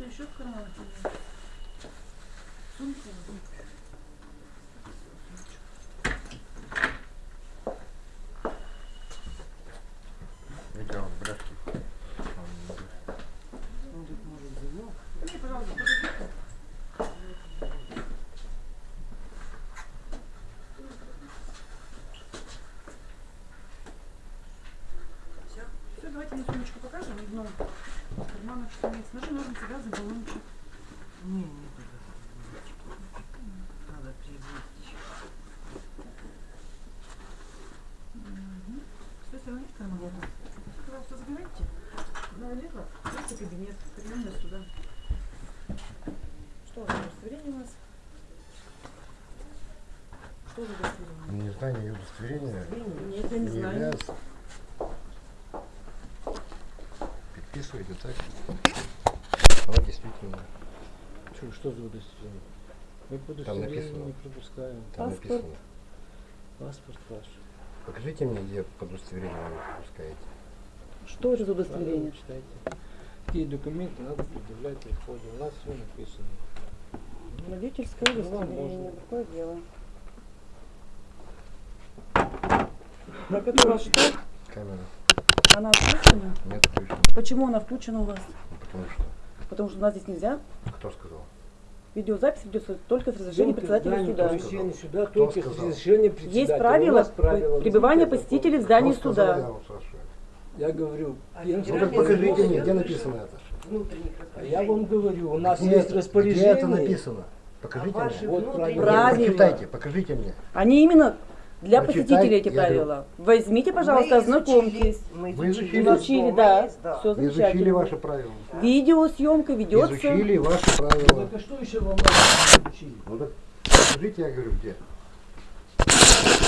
Что-то еще в карманах или Сумка. Давайте мы сумочку покажем. Одном карманах что есть. Ножи, ножницы, газы, баллончик. Не, не туда. Надо приобрести. С той стороны карман. Нет. Пожалуйста, забирайте. Налево. Есть кабинет. Нас туда. Что за удостоверение у вас? Что за удостоверение? Незнание удостоверения Нет, я не знаю. является... Подписывайте так. Она действительно Что, что за удостоверение? Мы по Там удостоверению написано. не пропускаем. там Паспорт. написано. Паспорт ваш. Покажите мне, где под удостоверение вы пропускаете. Что это за Правила читайте. Какие документы надо предъявлять при входе. У нас все написано. Водительское Ну, удостоверение. Какое дело? Так это у вас что? Камера. Она включена? Нет, включено. Почему она включена у вас? Потому что... Потому что у нас здесь нельзя. Кто сказал? Видеозапись ведется только с разрешения председателя суда. Помещение сюда Кто только с разрешения председателя. Есть правила правила. пребывания посетителей в здании Кто сказал, я суда. Я говорю, я- Ну так покажите мне, где написано это. А я вам говорю, у нас Где есть распоряжение. Где это написано? Покажите мне. Вот правила. Прочитайте, покажите мне. Они именно для Прочитай, посетителей эти я говорю. правила. Возьмите, пожалуйста, ознакомьтесь. Вы изучили? Изучили, да. Все Изучили замечательно. ваши правила. Видеосъемка ведется. Изучили ваши правила. Так а что еще вам надо? Ну так покажите, я говорю, где.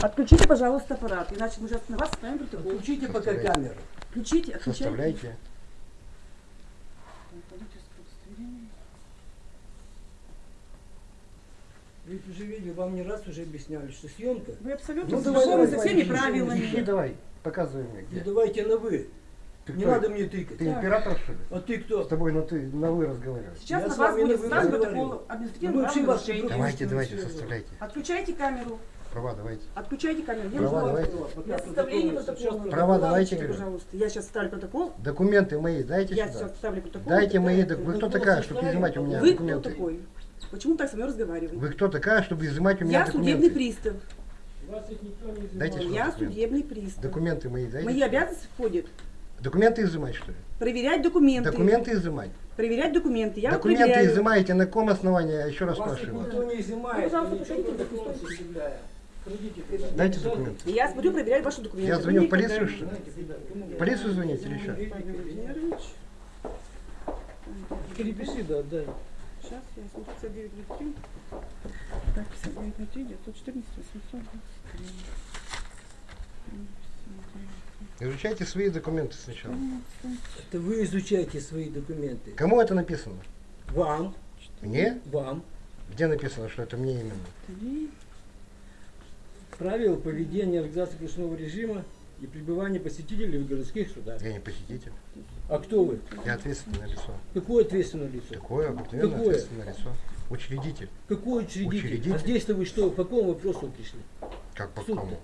Отключите, пожалуйста, аппарат, иначе мы сейчас на вас ставим протокол. Включите пока камеру. Включите, отключайте. Составляйте. Вы уже видели, вам не раз уже объясняли, что съемка. Вы абсолютно Ну, знакомы давай, со давай, всеми давай, правилами. Ищи давай, показывай мне, Ну где. давайте на вы. Ты Не кто? надо мне тыкать. Ты император, что ли? А ты С кто? тобой на ты, на вы разговаривать. Сейчас Я на с вас будет разговариваю. протокол Ну, административного правонарушения. Давайте, Конечно, давайте, всё. составляйте. Отключайте камеру. Права давайте. Отключайте камеру. Я Права жду. давайте. Для составления протокола. Права давайте, говорю. Пожалуйста. Я сейчас ставлю протокол. Документы мои дайте Я сюда. сейчас ставлю протокол. Дайте мои документы. Вы кто Протокол такая, чтобы изымать у меня Вы кто документы? такой? Почему так со мной разговариваете? Вы кто такая, чтобы изымать у меня Я судебный документы? пристав. Вас ведь никто не Дайте изымал. сюда Я документы. судебный пристав. Документы мои дайте. Мои обязанности входят Документы изымать, что ли? проверять документы. Документы изымать. Проверять документы. Я Документы проверяю. изымаете на каком основании? Я еще раз Вас спрашиваю. никто не изымает. Пожалуйста. Пройдите, пройдите. Дайте документы. Я смотрю, проверяю ваши документы. Я звоню в полицию, что ли? В полицию звоните или? Владимирович. Перепиши, да, дай. Сейчас я смотрю 5903. Так, 5903, 914, 823. Изучайте свои документы сначала. Это вы изучаете свои документы. Кому это написано? Вам, Мне? вам. Где написано, что это мне именно? Три. Правила поведения организации кружного режима и пребывания посетителей в городских судах. Я не посетитель. А кто вы? Я ответственное лицо. Какое ответственное лицо? Такое обыкновенное Какое? ответственное лицо. Учредитель. Какой учредитель? Учредитель. А здесь-то вы что, по какому вопросу пришли? Как по какому?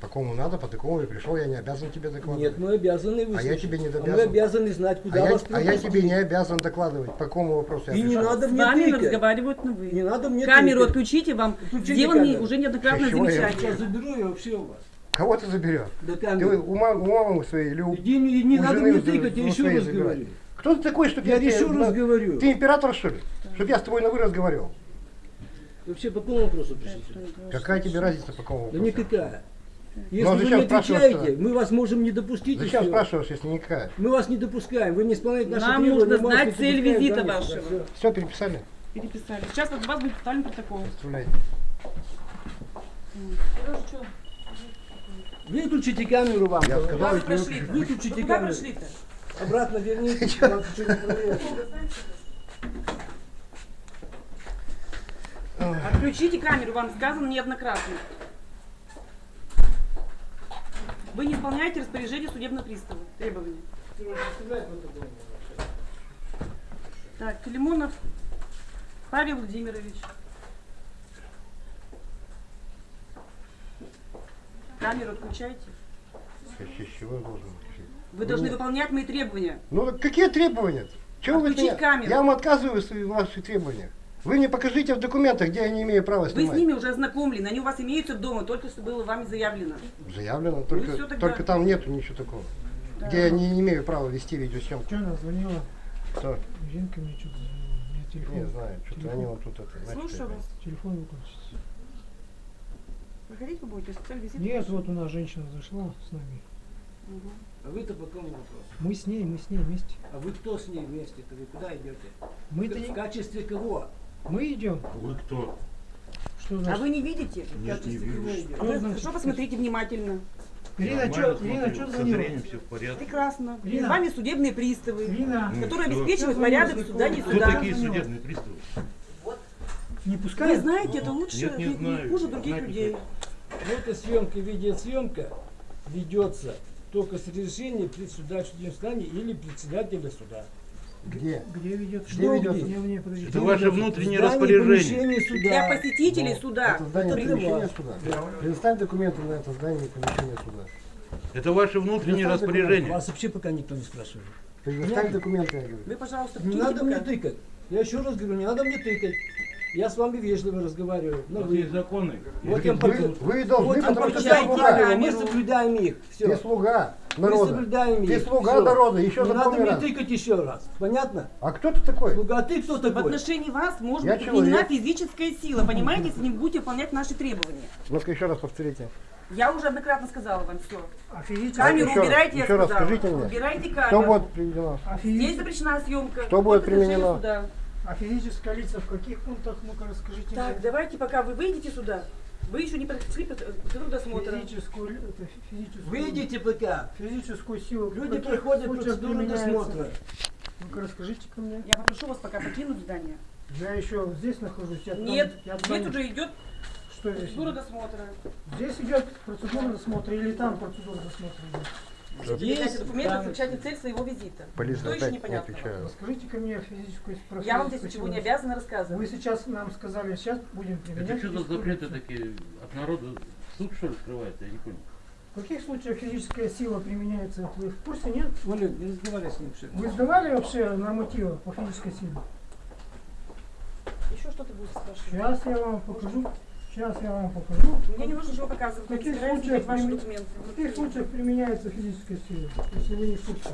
По какому надо, по такому и пришел, я не обязан тебе докладывать. Нет, мы обязаны выслушать. А я тебе не А мы обязан. обязаны знать, А куда я, вас а я тебе не обязан докладывать, по какому вопросу я И не надо С мне вами тыкать. разговаривают на вы. Не надо мне Камеру тыкать. отключите, вам камеру. уже неоднократно Чего я Сейчас замечания. заберу я вообще у вас. Кого ты заберешь? До Ты у мамы, у мамы своей или у... Иди, не, не у надо жены мне тыкать, я еще раз забирать. говорю. Кто ты такой, чтобы Я тебе еще раз говорю. Ты император, что ли? Чтобы я с тобой на вы разговаривал? Вообще по какому вопросу пришли? сюда? Какая тебе разница, по какому Да вопросу? никакая. Если а вы не отвечаете, мы вас можем не допустить. Зачем всё. спрашиваешь, если никакая? Мы вас не допускаем, вы не исполняете наши Нам требования. нужно мы вас знать цель допускаем, визита да, вашего. Все, переписали? Переписали. Сейчас от вас будет поставлен протокол. Оставляйте. Выключите камеру вам. Я сказал, если прошли? Выключите Вы куда камеру. прошли-то? Обратно вас проверят. Отключите камеру, вам сказано неоднократно. Вы не исполняете распоряжение судебного пристава. Требования. Так, Филимонов Павел Владимирович. Камеру отключайте. С- чего я должен включить? Вы должны Нет. выполнять мои требования. Ну какие требования? Чего вы от Отключить меня- камеру. Я вам отказываю в ваших требованиях. Вы мне покажите в документах, где я не имею права Вы с снимать. ними уже ознакомлены, они у вас имеются дома, только что было вами заявлено. Заявлено, только, всё тогда. только там нету ничего такого. Да. Где я не, не имею права вести видеосъемку. Что она звонила? Кто? Жинка мне что-то звонила. У меня телефон. Не знаю, что-то они вот тут это. Слушаю это. вас. Телефон выключить. Проходить вы будете, специальный визит? Нет, вот у нас женщина зашла с нами. А вы-то по какому вопросу? Мы с ней, мы с ней вместе. А вы кто с ней вместе-то? Вы куда идете? Мы-то В не... качестве кого? Мы идем. Вы кто? Что А значит? вы не видите? В Нет, не качестве кого вижу. Что Вы значит? хорошо посмотрите внимательно. Ирина, Нормально что, смотрю, Ирина, что зрением все в порядке. Прекрасно. Ирина. С вами судебные приставы, Ирина, Ну, которые что? обеспечивают Кто порядок в суда, не Кто Кто суда. такие судебные приставы? не Вы пускает? знаете, это лучше, Нет, не не- знаю. хуже других Знать не людей. Фотосъемка, видеосъемка ведется только с разрешения председателя судебного заседания или председателя суда. Где? Где ведется? Где ведется? Где? Это ваше внутреннее распоряжение. помещения Для суда. посетителей Ну, суда. Это здание Это помещения суда. Предоставь документы на это здание и помещение суда. Это ваше внутреннее Предоставь распоряжение. Вас вообще пока никто не спрашивает. Предоставь Нет. документы, я говорю. Вы, пожалуйста, Не надо мне тыкать. Я еще раз говорю, не надо мне тыкать. Я с вами вежливо разговариваю. У Ну, вы, есть законы. вот я Вы, покажу. вы должны, Вот потому что ты покажите слуга. мы соблюдаем их. Все. Ты слуга Мы народа. соблюдаем Ты их. слуга Всё. народа, еще Не надо мне раз. тыкать еще раз. Понятно? А кто ты такой? Слуга, а ты кто В такой? отношении вас может Я быть применена физическая сила, понимаете, если не будете выполнять наши требования. Ну-ка еще раз повторите. Я уже однократно сказала вам все. А физически- Камеру еще раз, убирайте, я еще раз сказала. скажите мне. Убирайте Что камеру. будет приведено? а Здесь запрещена съемка. Что будет применено? суда. А физическое лицо в каких пунктах? Ну-ка расскажите Так, мне. давайте, пока вы выйдете сюда. Вы еще не прошли процедуру досмотра. Физическую, ли- это фи- физическую, Выйдите пока. физическую силу. Люди проходят случаях процедуру досмотра. Ну-ка расскажите ко мне. Я попрошу вас пока покинуть здание. Я еще здесь нахожусь. Я Нет, я туда здесь не- уже идет Что здесь? процедура досмотра. Здесь идет процедура досмотра или там процедура досмотра идет? Передайте документы, замечательная цель своего визита. Полиция Что еще непонятно? ко мне физическую про Я вам здесь ничего не обязана Вы рассказывать. сейчас нам сказали, сейчас будем применять. Это что за запреты такие от народа? Суд что ли скрывается? Я не понял. В каких случаях физическая сила применяется? Вы в курсе, нет? Оля, не разговаривай с ним. ли. Вы сдавали вообще нормативы по физической силе? Еще что-то будет спрашивать. Сейчас я вам покажу. Сейчас я вам покажу. Мне не нужно ничего показывать. В каких случаях ваши документы. В каких случаях применяется физическая сила, если вы не в курсе?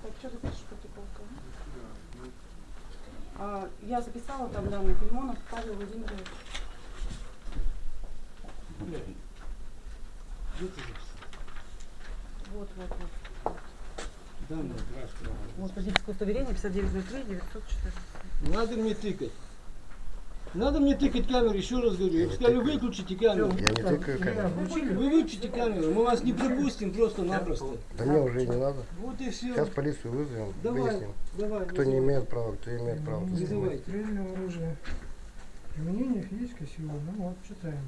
Так, что ты пишешь? А, я записала там данные Филимонов Павел Владимирович. Вот, вот, вот. Да, ну, здравствуй. Вот водительское удостоверение 5903 914. Не надо мне тыкать. Надо мне тыкать камеру, еще раз говорю. Я не сказали, тыкаю. выключите камеру. Я не тыкаю камеру. Вы выключите камеру, мы вас не пропустим просто-напросто. Да мне уже и не надо. Вот и все. Сейчас полицию вызовем, Давай, выясним, давай. кто не имеет права, кто имеет право. тут Вызывай. снимать. Стрельное оружие. Применение физической силы. Ну вот, читаем.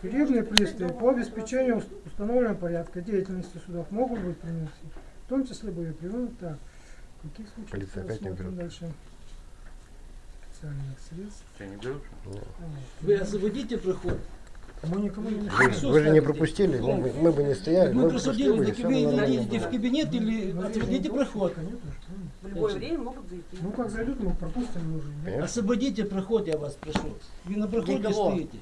Судебные приставы по обеспечению ус- установленного порядка деятельности судов могут быть применены, в том числе боеприпасы. Так, в каких случаях Полиция опять не берет. дальше специальных средств. Что, не берешь? Вы освободите проход. Мы никому не Вы, мешаем. Вы же не пропустили, мы, бы- мы бы не стояли, Мы мы бы просто прошли делали, бы, и так всё вы идите в кабинет или Ну, освободите ну, проход. Что ли? В любое время могут зайти. Ну как зайдут, мы пропустим мы уже. Освободите проход, я вас прошу. Вы на проходе Никого. стоите.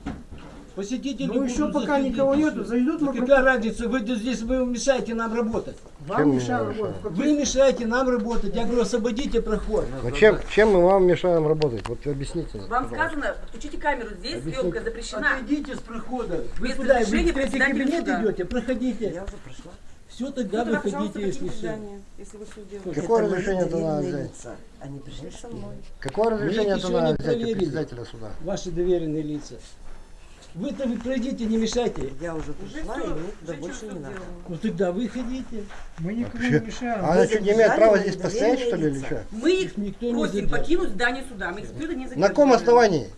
Посетители Ну еще пока никого нету, зайдут, Ну мы какая разница, вы здесь вы мешаете нам работать. Вам мешаем работать. Вы мешаете нам работать. Я говорю, освободите проход. Ну чем, чем мы вам мешаем работать? Вот объясните. Вам пожалуйста. сказано, подключите камеру. Здесь Объясните. съемка запрещена. Отойдите с прохода. Вы Без куда? Вы в третий кабинет суда. идете? Проходите. Я уже прошла. Все, Ну, тогда пожалуйста, выходите, если все. если вы все делаете. Какое Это мои разрешение-то надо взять? лица. Они пришли со мной. Какое разрешение это надо взять у председателя суда? Ваши доверенные лица. Вы-то вы пройдите, не мешайте. Я уже пришла, и мне туда больше не надо. Ну тогда выходите. Мы никому Вообще- не мешаем. А она что, не имеет права здесь постоять, что ли, или что? Мы их просим покинуть здание суда. Мы их скрыто не На задерживаем. каком основании?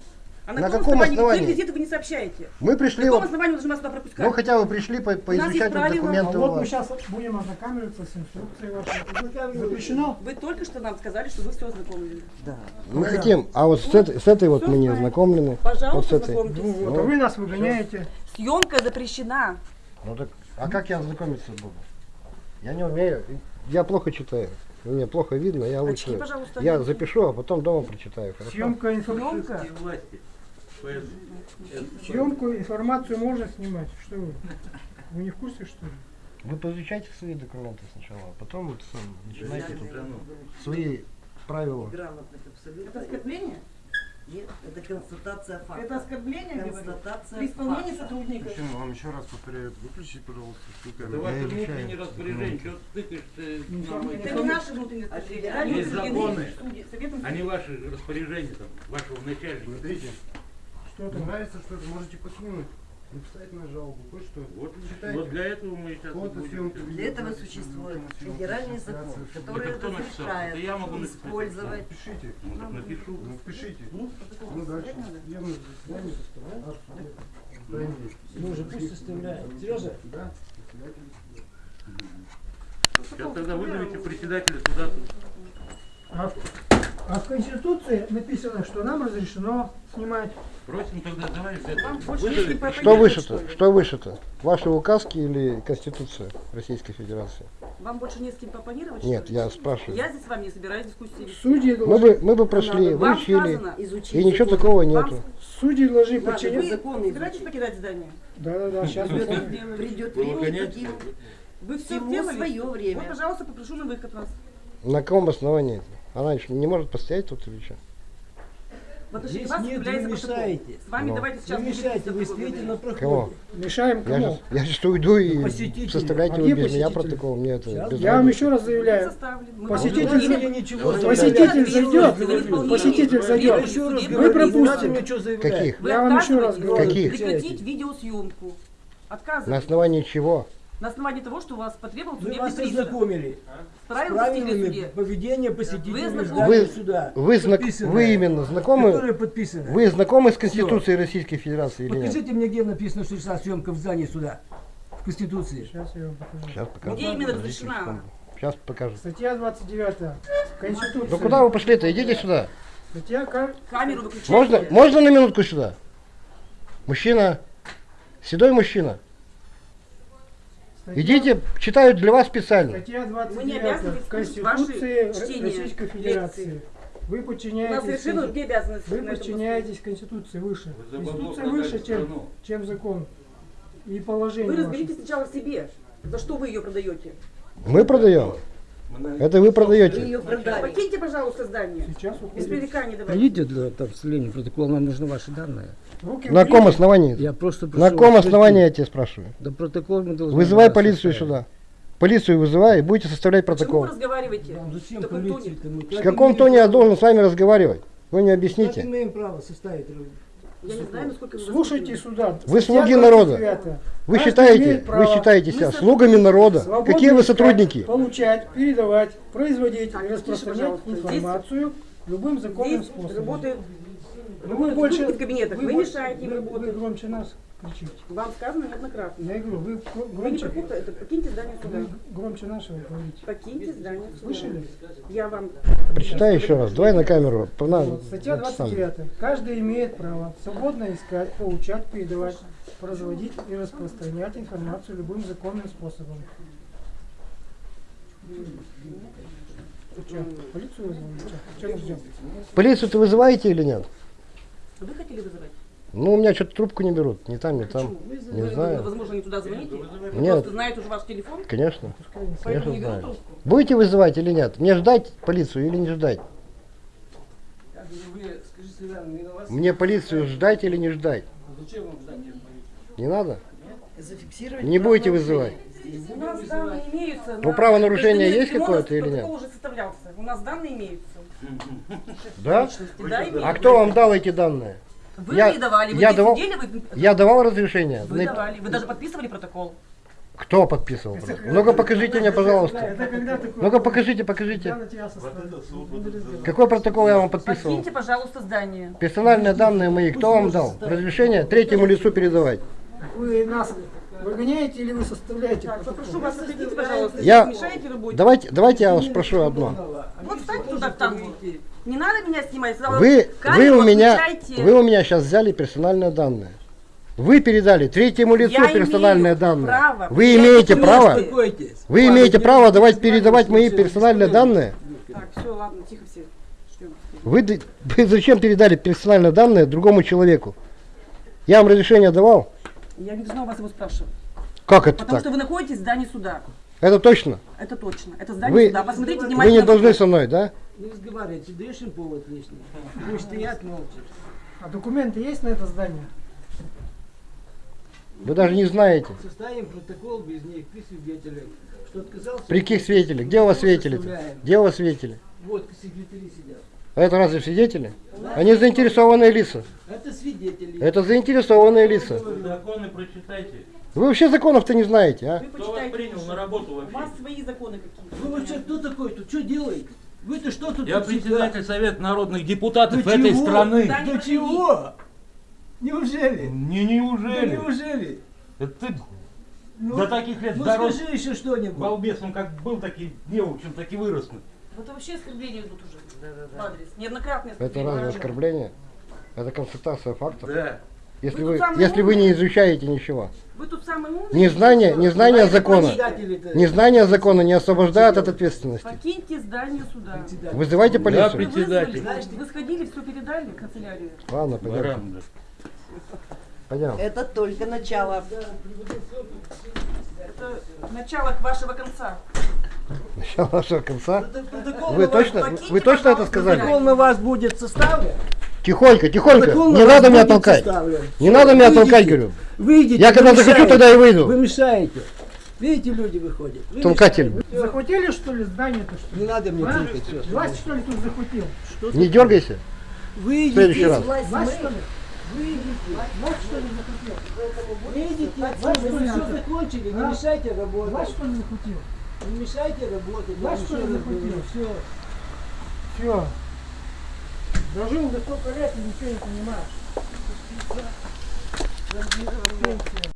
А на, На каком, каком основании? Какие визиты вы не сообщаете? Мы На пришли, каком вот, основании вы должны нас сюда пропускать? ну хотя бы пришли по- поизучать вот. А документы. у вот мы сейчас будем ознакомиться с инструкцией вашей. Запрещено? Вы только что нам сказали, что вы все ознакомлены. Мы хотим, а вот с этой, с этой вот мы не ознакомлены. Вот с Пожалуйста, этой. Ну вот, а вы нас выгоняете. Съемка запрещена. Ну так, а как я ознакомиться буду? Я не умею, я плохо читаю. Мне плохо видно, я Очки, лучше. пожалуйста, Я запишу, а потом дома прочитаю. Хорошо? Съемка информации. Власти. Поэтому- Съемку, информацию можно снимать. Что вы? Вы не в курсе, что ли? Вы поизучайте свои документы сначала, а потом вот сам начинайте тут свои правила. Грамотных абсолютно. Это оскорбление? Нет, это констатация факта. Это оскорбление? Констатация При исполнении факта. сотрудника. Почему? Вам еще раз повторяю, выключите, пожалуйста, всю Это камеру. ваше изучаю внутреннее распоряжение. Что ты тыкаешь нам Это не наши внутренние распоряжения. Они Есть законы. А не ваши распоряжения там, вашего начальника. Смотрите, Что не там? нравится что-то, можете покинуть. Написать на жалобу, вот что. Вот, Читайте. вот для этого мы сейчас Фото, будем. Для этого существует федеральный закон, который Это разрешает Это я могу написать. использовать Пишите. Ну, так напишу. Ну, пишите. Ну, дальше. Судебное заседание составляет. Ну уже пусть составляет. Сережа, Да. Сейчас тогда вызовите председателя суда. А а в Конституции написано, что нам разрешено снимать. Просим тогда, давай Вам не Что ли? Что выше-то? Ваши указки или Конституция Российской Федерации? Вам больше не с кем попонировать? Нет, я спрашиваю. Я здесь с вами не собираюсь дискуссии. Судьи Мы должны, бы, мы бы прошли, Вам выучили, сказано, изучить и ничего закон. такого Вам нету. судьи должны Надо подчиняться. вы закон собираетесь изучить. покидать здание? Сейчас мы это это сделали. Придет время, Вы все сделали? свое время. Вот, пожалуйста, попрошу на выход вас. На каком основании? Она еще не может постоять тут или что? Здесь вас нет, вы мешаете. С вами Ну. давайте сейчас Вы мешаете, вы стоите на говорить. Кого? проходе. мешаем Я кому? сейчас, я сейчас уйду и Посетители. составляйте А вы без меня протокол. Мне это Я вам еще раз заявляю. Посетитель ничего Посетитель зайдет, Вы посетитель зайдет. что заявлять. Каких? Вы Я вам еще раз говорю. Каких? Прекратить видеосъемку. На основании чего? На основании того, что у вас потребовал Мы судебный вас пристав. ознакомили С правилами поведения посетителей Вы Вы- суда. Вы, знак, вы именно знакомы? Вы знакомы с Конституцией Российской Федерации или нет? Покажите мне, где написано, что решена съемка в здании суда. В Конституции. Сейчас я вам покажу. Сейчас покажу. Где именно разрешена? Сейчас покажу. Статья 29 Конституции. Ну куда вы пошли-то? Идите сюда. Статья ка- Камеру выключайте. Можно, можно на минутку сюда? Мужчина, седой мужчина. Идите, читаю для вас специально. Статья Мы не обязаны 29 слушать Конституции Российской Федерации. лекции. Вы подчиняетесь, обязанности. вы подчиняетесь Конституции выше. Вы Конституция выше, чем, страну. чем закон. И положение Вы ваше. разберитесь сначала в себе. За что вы ее продаете? Мы продаем. На- Это вы Вы продаете. ее продали. Покиньте, пожалуйста, здание. Сейчас Без уходит. пререканий давайте. Пройдите для там, вступления в протокол, нам нужны ваши данные. Руки На каком уберите. основании? Я просто На прошу каком вас основании я тебя спрашиваю? Да протокол мы должны Вызывай полицию составить. сюда. Полицию вызывай и будете составлять Почему вы протокол. разговариваете? Вам зачем тоне? В каком тоне я должен с вами разговаривать? Вы мне объясните. имеем право составить. Я не знаю, насколько вы Слушайте сюда. Вы слуги народа. 29. Вы считаете, вы считаете себя Мы слугами народа? свободно Какие вы сотрудники? Получать, передавать, производить Так, распространять информацию любым законным Здесь способом. работает Ну, вы больше в кабинетах. Вы больше- мешаете им вы- работать. Вы громче нас кричите. Вам сказано неоднократно. Я говорю, вы гр- Вы не громче, это покиньте здание суда. вы громче нашего говорите. Покиньте здание суда. Слышали? Я вам Прочитай еще раз. Давай на камеру. На, Вот, статья это сам. 29. Каждый имеет право свободно искать, получать, передавать, производить и распространять информацию любым законным способом. Чё, полицию вызвали? Чё? Чё мы ждем? Полицию ты вызываете или нет? Вы хотели вызывать? Ну, у меня что-то трубку не берут. Ни там, ни там. Почему? Не Вы, знаю. возможно, не туда звоните. Вы Нет. просто знаете уже ваш телефон, Конечно. поэтому Конечно не берут знаю. трубку. Будете вызывать или нет? Мне ждать полицию или не ждать? Вы скажите, Иван, на вас Мне полицию ждать или не ждать? зачем вам ждать? Не надо? Зафиксировать Не будете вызывать? У нас данные имеются. Ну, на- правонарушение есть какое-то или нет? Уже составлялся. У нас данные имеются. Да? Да, имеются. А кто вам дал эти данные? Вы Я- мне давали. Вы я давал- сидели, вы, Я давал разрешение? вы На- давали. Вы даже подписывали протокол. Кто подписывал? Ну-ка покажите мне, пожалуйста. Это такое? Ну-ка покажите, покажите. Какой протокол я вам подписывал? Покиньте, пожалуйста, здание. Персональные данные мои кто вам дал? Разрешение третьему лицу передавать. Вы нас выгоняете или вы составляете Так, попрошу вас, отойдите, пожалуйста. Я- Мешаете работе. Давайте, давайте я вас спрошу одно. Вот встаньте туда, там. вот. Не надо меня снимать. сказала, Вы, вы, у меня, вы у меня сейчас взяли персональные данные. Вы передали третьему лицу Я персональные данные. право. Вы имеете право? Вы имеете право давать передавать мои персональные данные? Так, все, ладно, тихо все. Вы, вы зачем передали персональные данные другому человеку? Я вам разрешение давал? Я не должна у вас его спрашивать. Как это Потому так? что вы находитесь в здании суда. Это точно? Это точно. Это здание Вы, суда. Посмотрите вы внимательно. не должны со мной, да? Не разговаривайте, даешь им повод лишний. Пусть стоят молча. А документы есть на это здание? Вы даже не знаете. Составим протокол без них при свидетелях, что отказался. При каких свидетелях? Где у вас свидетели? Составляем. Где у вас свидетели? Вот секретари сидят. А это разве свидетели? Они заинтересованные лица. Это свидетели. Это заинтересованные лица. Законы прочитайте. Вы вообще законов-то не знаете, а? Вы Кто вас принял на работу У вас вообще? свои законы какие-то. Вы вообще кто такой тут? Что делаете? Вы-то что тут? Я председатель Совета народных депутатов До этой чего? страны. Да не До чего? Неужели? Не Да неужели? неужели? Это ты Ну, до таких лет ну дорос скажи еще что-нибудь. балбесом, как был, так и не, в общем, так и вырос. Вот это вообще оскорбления идут уже. В адрес. Неоднократные Это разве оскорбление? Это констатация фактов. Да. Если Вы вы, если вы не изучаете ничего. Вы тут самый умный. Незнание, незнание закона. Незнание закона не освобождает от ответственности. Покиньте здание суда. Председатель. Вызывайте Вы полицию. председатель. вызвали, вы сходили, все передали в канцелярию. Ладно, пойдем. Баран, да. Пойдем. Это только начало. Это начало вашего конца. Начало вашего конца. Протокол Вы на вас- точно, вы точно это сказали? Протокол на вас будет составлен. Тихонько, тихонько. Не вас надо меня толкать. Не надо меня Выйдите. толкать, говорю. Выйдите. Я вы когда захочу, тогда и выйду. Вы мешаете. Видите, люди выходят. Вы Толкатель. мешаете. Захватили что ли здание-то что ли? Не надо мне А? тыкать. Власть что ли тут захватил? Не дергайся. В Выйдите. следующий раз. Мы. что ли? Власть что ли захватил? Выйдите. Вы что ли все закончили. Не мешайте работать. что ли захватил? Не мешайте работать. Власть что ли захватил? Все. Все. Дожил до столько лет и ничего не понимаешь. Пенсия.